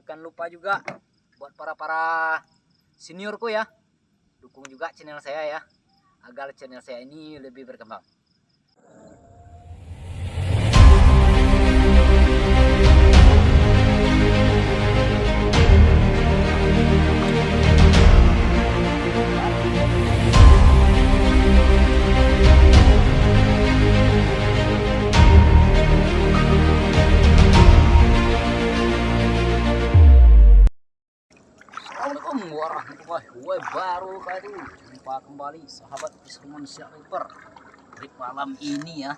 jangan lupa juga buat para para seniorku ya. Dukung juga channel saya ya agar channel saya ini lebih berkembang wabarakatuh Jumpa kembali sahabat Fisherman River Trip malam ini ya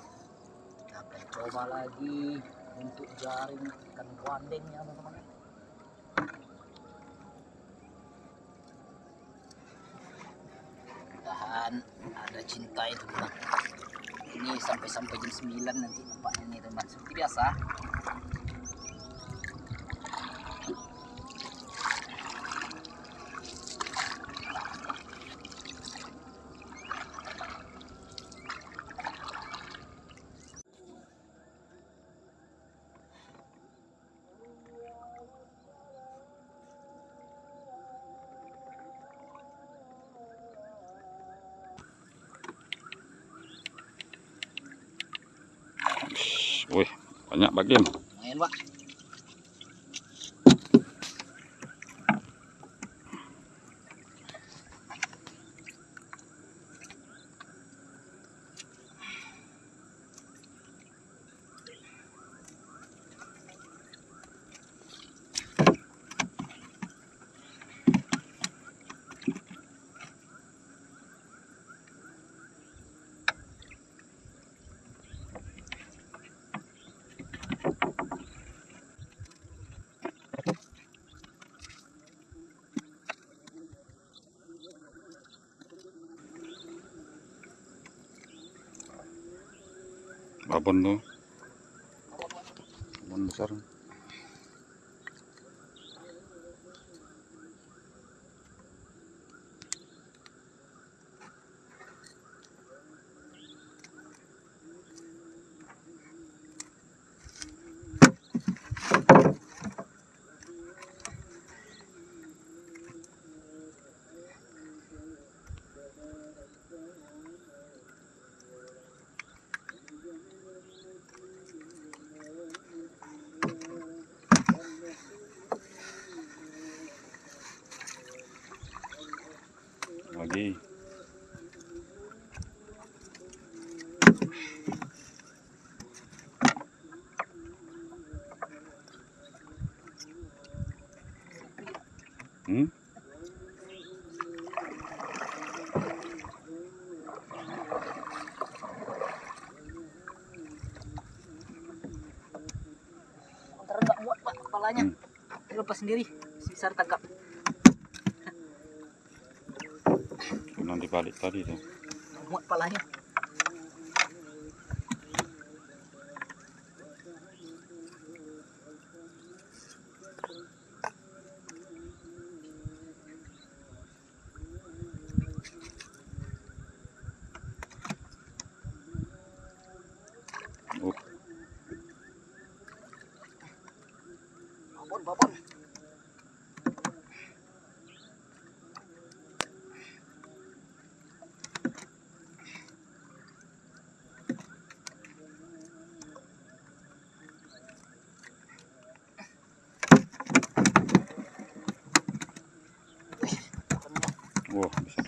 Kita akan coba lagi untuk jaring ikan guandeng ya teman-teman. Mudahan ada cinta itu teman Ini sampai-sampai jam 9 nanti nampaknya nih teman. Seperti biasa banyak bagian. Lumayan pak Babon tuh. Babon besar. Lagi. Hmm? Ntar nggak muat pak kepalanya Hmm. Lepas sendiri Bisa tangkap Nanti balik tadi tuh. Muat kepalanya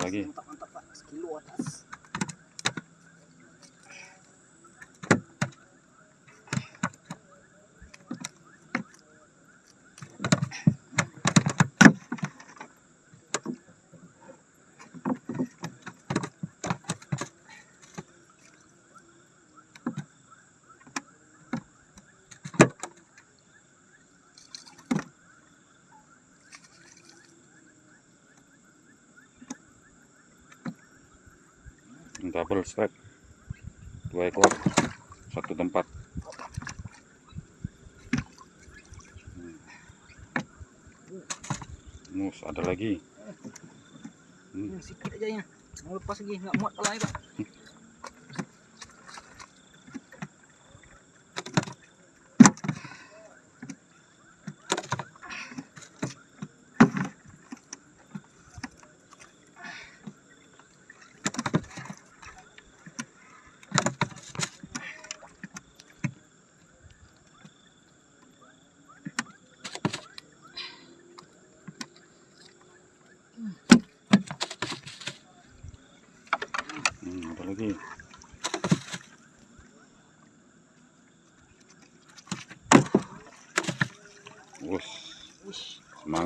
lagi. mantap mantap pak sekilo atas Double strap. Dua ekor. Satu tempat. Hmm. Mus, ada lagi. Hmm. Sikit aja ya mau lepas lagi nggak muat kepalanya pak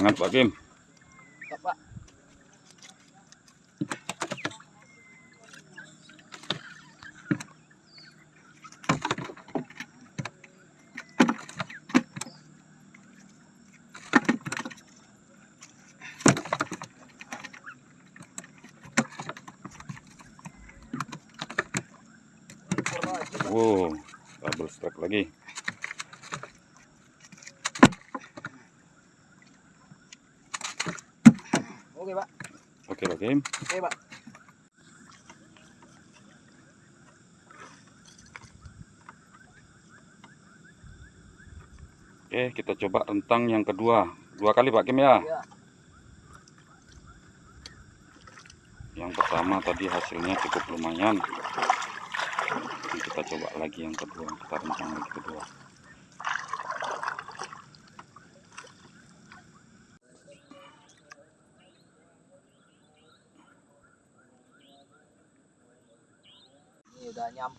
Semangat Pak Kim. Pak. Wow, double strike lagi. Oke, Pak. Oke Pak Kim. Oke, Pak. Oke, kita coba rentang yang kedua. Dua kali Pak Kim ya. Iya. Yang pertama tadi hasilnya cukup lumayan. Ini kita coba lagi yang kedua. Kita rentang lagi kedua.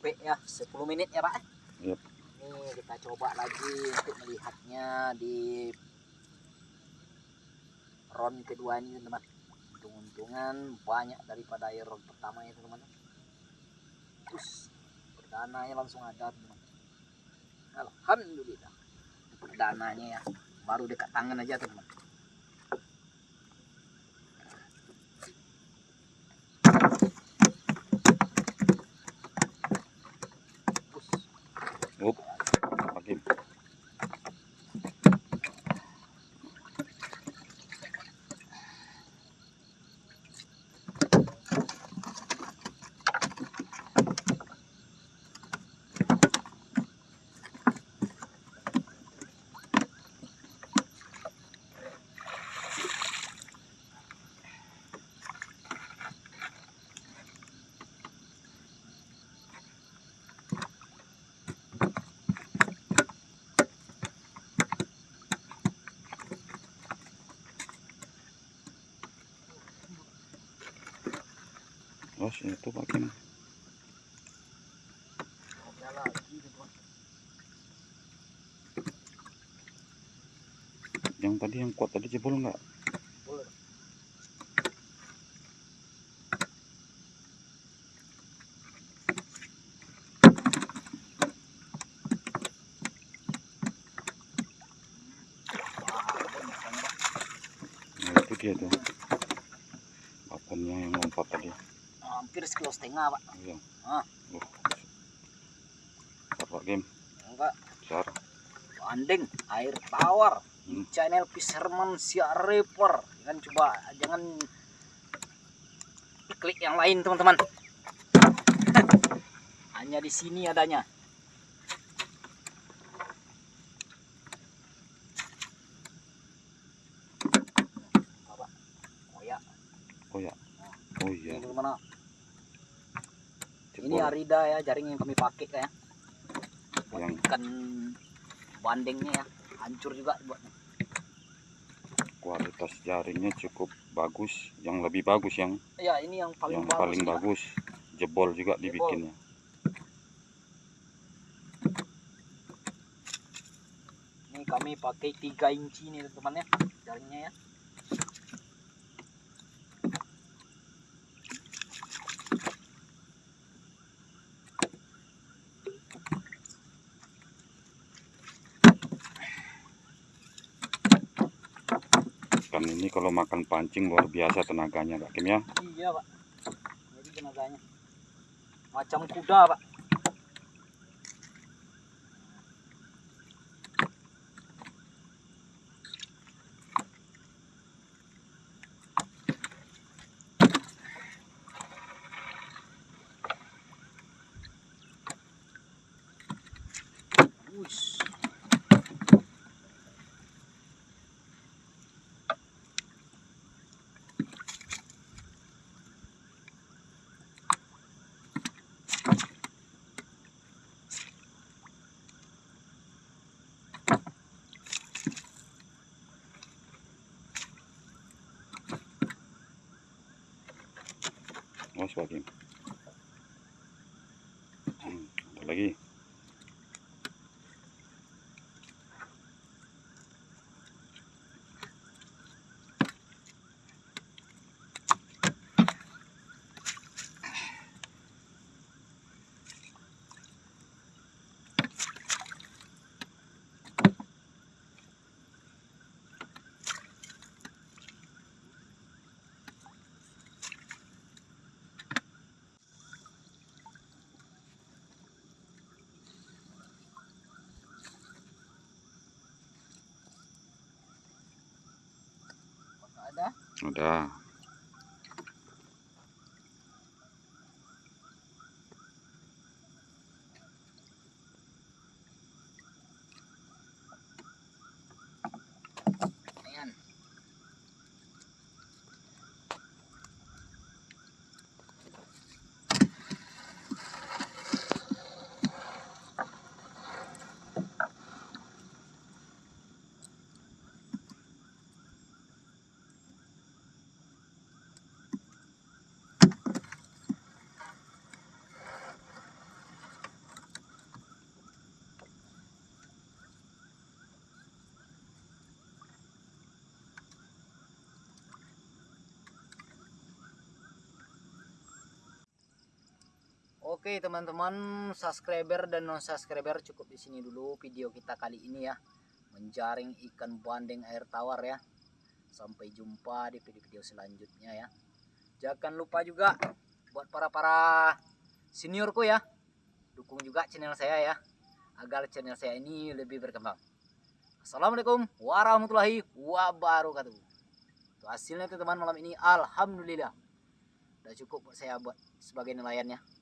Nyampe ya 10 menit ya Pak. Yap. Ini kita coba lagi untuk melihatnya di round kedua ini teman. Untung-untungan banyak daripada air round pertama itu teman. Terus perdananya langsung ada teman. Alhamdulillah. Perdananya ya baru dekat tangan aja teman. Itu Pak Kim. Ada lagi teman. Yang tadi yang kuat tadi jebol nggak? Nah, itu dia tuh. Papannya yang lompat tadi. Hampir sekilo setengah pak. Iya. Ah. Oh. Pak Kim. Enggak. Besar. Banding air tawar Hmm. channel Fisherman Siar Reaper jangan coba jangan klik yang lain teman-teman hanya di sini adanya apa koyak Oh ya. Oh iya. Ini arida ya jaring yang kami pakai ya buat Yang- ikan bandengnya ya hancur juga buatnya Kualitas jaringnya cukup bagus. Yang lebih bagus yang ya ini yang paling yang bagus paling Pak. bagus. Jebol juga Jebol. dibikinnya. Ini kami pakai 3 inci nih teman-teman ya jaringnya ya. Ikan ini kalau makan pancing luar biasa tenaganya Pak Kim ya. Iya pak. Jadi tenaganya macam kuda pak. Wush. Pak Kim. Hmm, ada lagi. Udah. Oke teman-teman subscriber dan non subscriber cukup di sini dulu video kita kali ini ya. Menjaring ikan bandeng air tawar ya. Sampai jumpa di video-video selanjutnya ya. Jangan lupa juga buat para para seniorku ya. Dukung juga channel saya ya agar channel saya ini lebih berkembang. Assalamualaikum warahmatullahi wabarakatuh. Tuh, hasilnya teman-teman malam ini. Alhamdulillah. Udah cukup buat saya buat sebagai nelayannya